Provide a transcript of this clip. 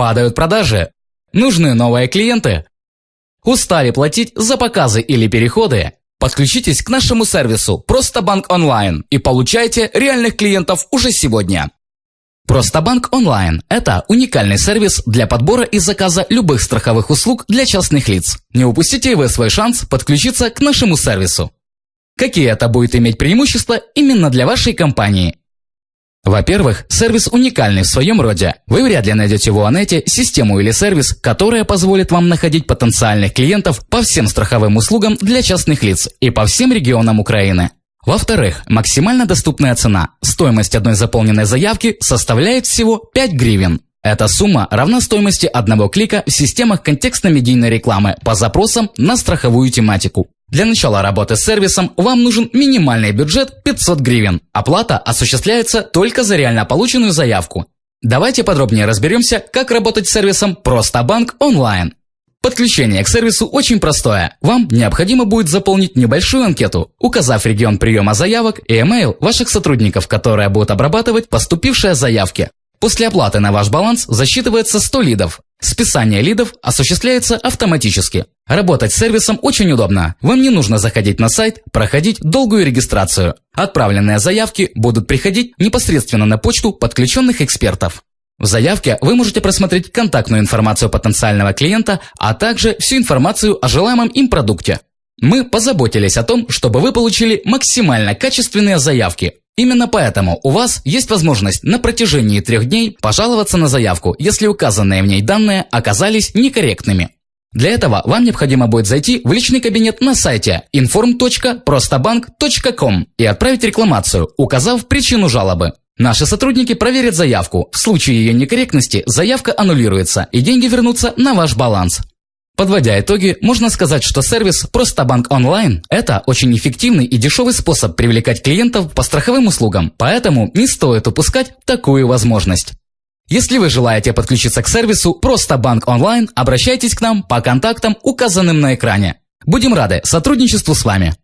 Падают продажи? Нужны новые клиенты? Устали платить за показы или переходы? Подключитесь к нашему сервису «Просто банк онлайн» и получайте реальных клиентов уже сегодня. Просто банк онлайн – это уникальный сервис для подбора и заказа любых страховых услуг для частных лиц. Не упустите вы свой шанс подключиться к нашему сервису. Какие это будет иметь преимущества именно для вашей компании? Во-первых, сервис уникальный в своем роде. Вы вряд ли найдете в Уанете систему или сервис, которая позволит вам находить потенциальных клиентов по всем страховым услугам для частных лиц и по всем регионам Украины. Во-вторых, максимально доступная цена. Стоимость одной заполненной заявки составляет всего 5 гривен. Эта сумма равна стоимости одного клика в системах контекстно-медийной рекламы по запросам на страховую тематику. Для начала работы с сервисом вам нужен минимальный бюджет 500 гривен. Оплата осуществляется только за реально полученную заявку. Давайте подробнее разберемся, как работать с сервисом «Просто банк онлайн». Подключение к сервису очень простое. Вам необходимо будет заполнить небольшую анкету, указав регион приема заявок и email ваших сотрудников, которые будут обрабатывать поступившие заявки. После оплаты на ваш баланс засчитывается 100 лидов. Списание лидов осуществляется автоматически. Работать с сервисом очень удобно. Вам не нужно заходить на сайт, проходить долгую регистрацию. Отправленные заявки будут приходить непосредственно на почту подключенных экспертов. В заявке вы можете просмотреть контактную информацию потенциального клиента, а также всю информацию о желаемом им продукте. Мы позаботились о том, чтобы вы получили максимально качественные заявки. Именно поэтому у вас есть возможность на протяжении трех дней пожаловаться на заявку, если указанные в ней данные оказались некорректными. Для этого вам необходимо будет зайти в личный кабинет на сайте inform.prostobank.com и отправить рекламацию, указав причину жалобы. Наши сотрудники проверят заявку. В случае ее некорректности заявка аннулируется и деньги вернутся на ваш баланс. Подводя итоги, можно сказать, что сервис «Просто банк онлайн» – это очень эффективный и дешевый способ привлекать клиентов по страховым услугам, поэтому не стоит упускать такую возможность. Если вы желаете подключиться к сервису «Просто банк онлайн», обращайтесь к нам по контактам, указанным на экране. Будем рады сотрудничеству с вами.